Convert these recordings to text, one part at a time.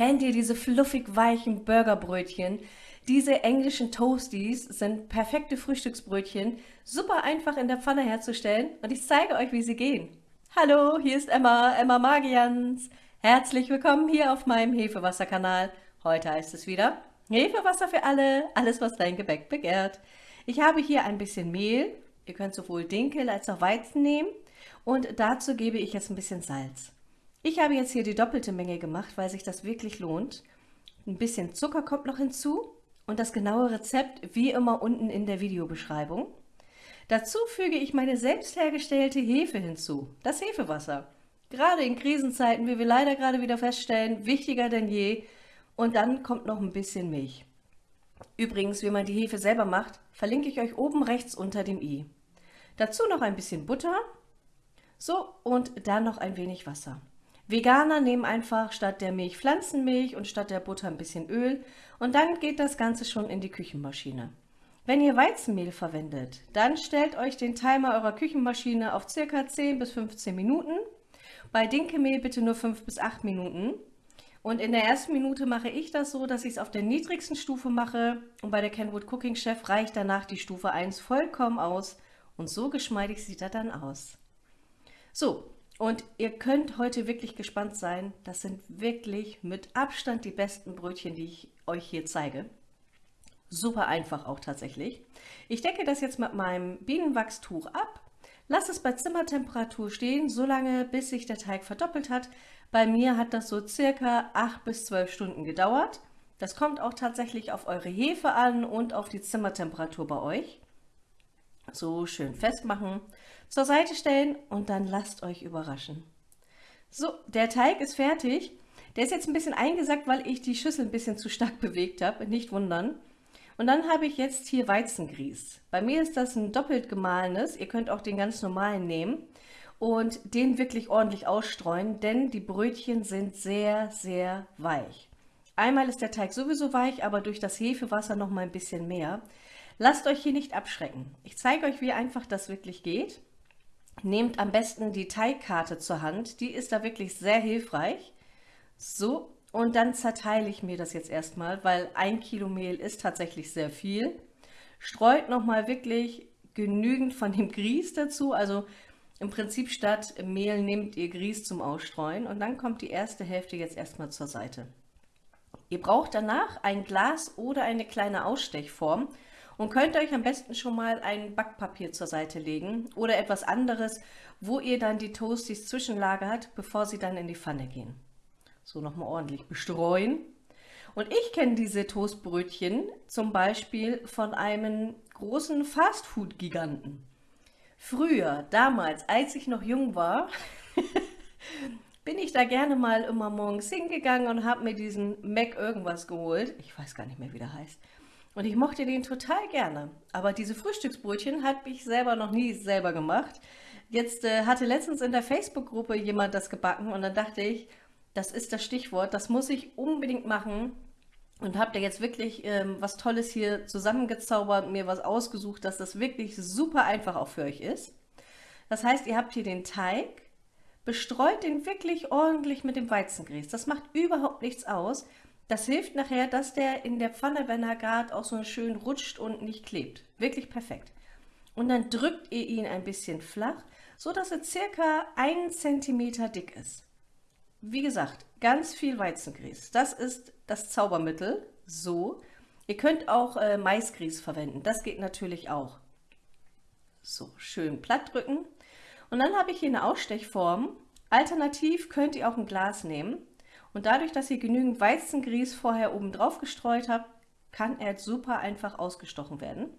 Kennt ihr diese fluffig weichen Burgerbrötchen? Diese englischen Toasties sind perfekte Frühstücksbrötchen, super einfach in der Pfanne herzustellen und ich zeige euch, wie sie gehen. Hallo, hier ist Emma, Emma Magians. Herzlich willkommen hier auf meinem Hefewasserkanal. Heute heißt es wieder Hefewasser für alle, alles was dein Gebäck begehrt. Ich habe hier ein bisschen Mehl, ihr könnt sowohl Dinkel als auch Weizen nehmen und dazu gebe ich jetzt ein bisschen Salz. Ich habe jetzt hier die doppelte Menge gemacht, weil sich das wirklich lohnt. Ein bisschen Zucker kommt noch hinzu und das genaue Rezept wie immer unten in der Videobeschreibung. Dazu füge ich meine selbst hergestellte Hefe hinzu, das Hefewasser. Gerade in Krisenzeiten, wie wir leider gerade wieder feststellen, wichtiger denn je. Und dann kommt noch ein bisschen Milch. Übrigens, wie man die Hefe selber macht, verlinke ich euch oben rechts unter dem i. Dazu noch ein bisschen Butter. So, und dann noch ein wenig Wasser. Veganer nehmen einfach statt der Milch Pflanzenmilch und statt der Butter ein bisschen Öl und dann geht das Ganze schon in die Küchenmaschine. Wenn ihr Weizenmehl verwendet, dann stellt euch den Timer eurer Küchenmaschine auf ca. 10 bis 15 Minuten. Bei Dinkelmehl bitte nur 5 bis 8 Minuten. Und in der ersten Minute mache ich das so, dass ich es auf der niedrigsten Stufe mache und bei der Kenwood Cooking Chef reicht danach die Stufe 1 vollkommen aus und so geschmeidig sieht er dann aus. So, und ihr könnt heute wirklich gespannt sein. Das sind wirklich mit Abstand die besten Brötchen, die ich euch hier zeige. Super einfach auch tatsächlich. Ich decke das jetzt mit meinem Bienenwachstuch ab. Lasse es bei Zimmertemperatur stehen, solange bis sich der Teig verdoppelt hat. Bei mir hat das so circa 8 bis 12 Stunden gedauert. Das kommt auch tatsächlich auf eure Hefe an und auf die Zimmertemperatur bei euch. So schön festmachen zur Seite stellen und dann lasst euch überraschen. So, der Teig ist fertig. Der ist jetzt ein bisschen eingesackt, weil ich die Schüssel ein bisschen zu stark bewegt habe, nicht wundern. Und dann habe ich jetzt hier Weizengrieß. Bei mir ist das ein doppelt gemahlenes, ihr könnt auch den ganz normalen nehmen und den wirklich ordentlich ausstreuen, denn die Brötchen sind sehr, sehr weich. Einmal ist der Teig sowieso weich, aber durch das Hefewasser noch mal ein bisschen mehr. Lasst euch hier nicht abschrecken. Ich zeige euch, wie einfach das wirklich geht. Nehmt am besten die Teigkarte zur Hand, die ist da wirklich sehr hilfreich. So, und dann zerteile ich mir das jetzt erstmal, weil ein Kilo Mehl ist tatsächlich sehr viel. Streut nochmal wirklich genügend von dem Grieß dazu, also im Prinzip statt Mehl nehmt ihr Grieß zum Ausstreuen und dann kommt die erste Hälfte jetzt erstmal zur Seite. Ihr braucht danach ein Glas oder eine kleine Ausstechform, und könnt euch am besten schon mal ein Backpapier zur Seite legen oder etwas anderes, wo ihr dann die Toasties zwischenlagert, bevor sie dann in die Pfanne gehen. So nochmal ordentlich bestreuen. Und ich kenne diese Toastbrötchen zum Beispiel von einem großen Fastfood-Giganten. Früher, damals, als ich noch jung war, bin ich da gerne mal immer morgens hingegangen und habe mir diesen Mac irgendwas geholt. Ich weiß gar nicht mehr, wie der heißt. Und ich mochte den total gerne. Aber diese Frühstücksbrötchen habe ich selber noch nie selber gemacht. Jetzt äh, hatte letztens in der Facebook-Gruppe jemand das gebacken und dann dachte ich, das ist das Stichwort, das muss ich unbedingt machen. Und habe da jetzt wirklich ähm, was Tolles hier zusammengezaubert, mir was ausgesucht, dass das wirklich super einfach auch für euch ist. Das heißt, ihr habt hier den Teig, bestreut den wirklich ordentlich mit dem Weizengrieß. Das macht überhaupt nichts aus. Das hilft nachher, dass der in der Pfanne, wenn er gart, auch so schön rutscht und nicht klebt. Wirklich perfekt. Und dann drückt ihr ihn ein bisschen flach, so dass er circa einen Zentimeter dick ist. Wie gesagt, ganz viel Weizengrieß. Das ist das Zaubermittel. So. Ihr könnt auch äh, Maisgrieß verwenden. Das geht natürlich auch. So, schön platt drücken. Und dann habe ich hier eine Ausstechform. Alternativ könnt ihr auch ein Glas nehmen. Und dadurch, dass ihr genügend Weizengrieß vorher oben drauf gestreut habt, kann er super einfach ausgestochen werden.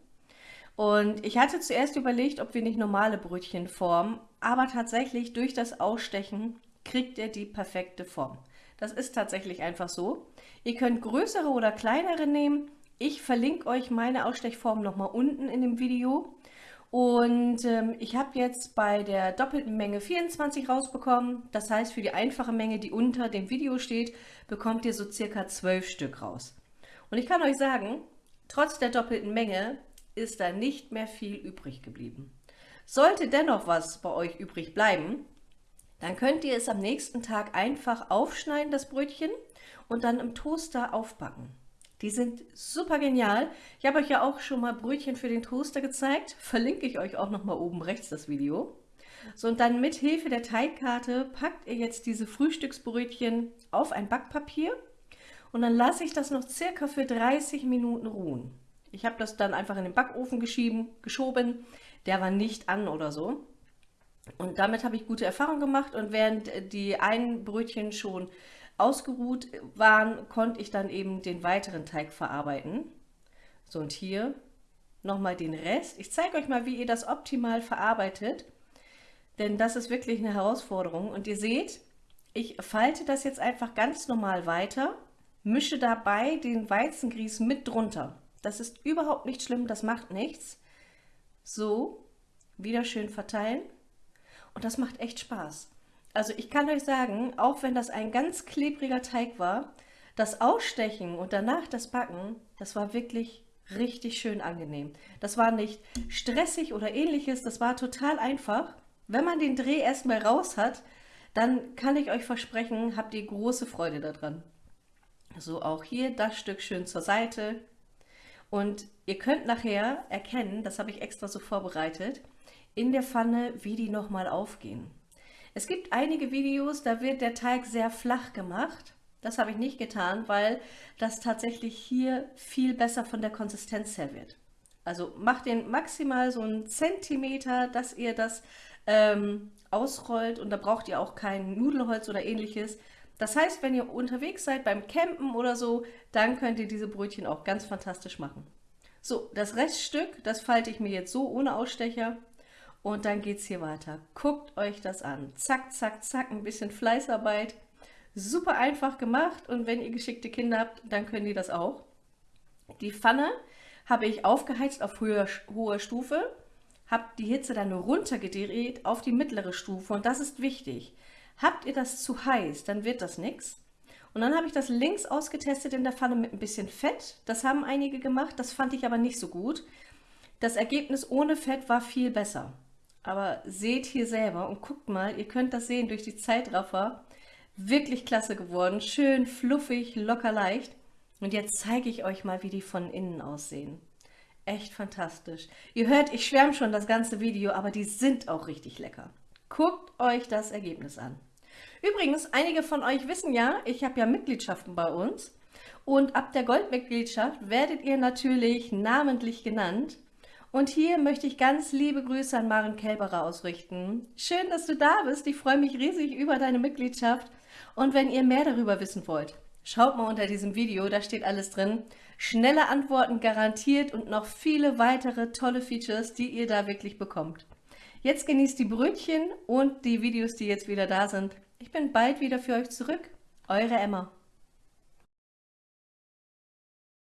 Und ich hatte zuerst überlegt, ob wir nicht normale Brötchen formen, aber tatsächlich durch das Ausstechen kriegt er die perfekte Form. Das ist tatsächlich einfach so. Ihr könnt größere oder kleinere nehmen. Ich verlinke euch meine Ausstechform nochmal unten in dem Video. Und ähm, ich habe jetzt bei der doppelten Menge 24 rausbekommen. Das heißt, für die einfache Menge, die unter dem Video steht, bekommt ihr so circa 12 Stück raus. Und ich kann euch sagen, trotz der doppelten Menge ist da nicht mehr viel übrig geblieben. Sollte dennoch was bei euch übrig bleiben, Dann könnt ihr es am nächsten Tag einfach aufschneiden, das Brötchen, und dann im Toaster aufbacken. Die sind super genial. Ich habe euch ja auch schon mal Brötchen für den Toaster gezeigt. Verlinke ich euch auch noch mal oben rechts das Video. So, und dann mit Hilfe der Teigkarte packt ihr jetzt diese Frühstücksbrötchen auf ein Backpapier und dann lasse ich das noch circa für 30 Minuten ruhen. Ich habe das dann einfach in den Backofen geschieben, geschoben. Der war nicht an oder so. Und damit habe ich gute Erfahrungen gemacht und während die einen Brötchen schon ausgeruht waren, konnte ich dann eben den weiteren Teig verarbeiten. So und hier nochmal den Rest. Ich zeige euch mal, wie ihr das optimal verarbeitet, denn das ist wirklich eine Herausforderung. Und ihr seht, ich falte das jetzt einfach ganz normal weiter, mische dabei den Weizengrieß mit drunter. Das ist überhaupt nicht schlimm, das macht nichts. So, wieder schön verteilen. Und das macht echt Spaß. Also ich kann euch sagen, auch wenn das ein ganz klebriger Teig war, das Ausstechen und danach das Backen, das war wirklich richtig schön angenehm. Das war nicht stressig oder ähnliches, das war total einfach. Wenn man den Dreh erstmal raus hat, dann kann ich euch versprechen, habt ihr große Freude daran. So auch hier das Stück schön zur Seite. Und ihr könnt nachher erkennen, das habe ich extra so vorbereitet, in der Pfanne, wie die nochmal aufgehen. Es gibt einige Videos, da wird der Teig sehr flach gemacht. Das habe ich nicht getan, weil das tatsächlich hier viel besser von der Konsistenz her wird. Also macht den maximal so einen Zentimeter, dass ihr das ähm, ausrollt und da braucht ihr auch kein Nudelholz oder ähnliches. Das heißt, wenn ihr unterwegs seid beim Campen oder so, dann könnt ihr diese Brötchen auch ganz fantastisch machen. So, das Reststück, das falte ich mir jetzt so ohne Ausstecher und dann geht es hier weiter. Guckt euch das an. Zack, zack, zack, ein bisschen Fleißarbeit. Super einfach gemacht und wenn ihr geschickte Kinder habt, dann können die das auch. Die Pfanne habe ich aufgeheizt auf hoher, hoher Stufe, habe die Hitze dann runtergedreht auf die mittlere Stufe und das ist wichtig. Habt ihr das zu heiß, dann wird das nichts. Und dann habe ich das links ausgetestet in der Pfanne mit ein bisschen Fett. Das haben einige gemacht, das fand ich aber nicht so gut. Das Ergebnis ohne Fett war viel besser. Aber seht hier selber und guckt mal, ihr könnt das sehen durch die Zeitraffer. Wirklich klasse geworden, schön fluffig, locker leicht. Und jetzt zeige ich euch mal, wie die von innen aussehen. Echt fantastisch. Ihr hört, ich schwärme schon das ganze Video, aber die sind auch richtig lecker. Guckt euch das Ergebnis an. Übrigens, einige von euch wissen ja, ich habe ja Mitgliedschaften bei uns. Und ab der Goldmitgliedschaft werdet ihr natürlich namentlich genannt. Und hier möchte ich ganz liebe Grüße an Maren Kelberer ausrichten. Schön, dass du da bist. Ich freue mich riesig über deine Mitgliedschaft. Und wenn ihr mehr darüber wissen wollt, schaut mal unter diesem Video, da steht alles drin. Schnelle Antworten garantiert und noch viele weitere tolle Features, die ihr da wirklich bekommt. Jetzt genießt die Brötchen und die Videos, die jetzt wieder da sind. Ich bin bald wieder für euch zurück. Eure Emma.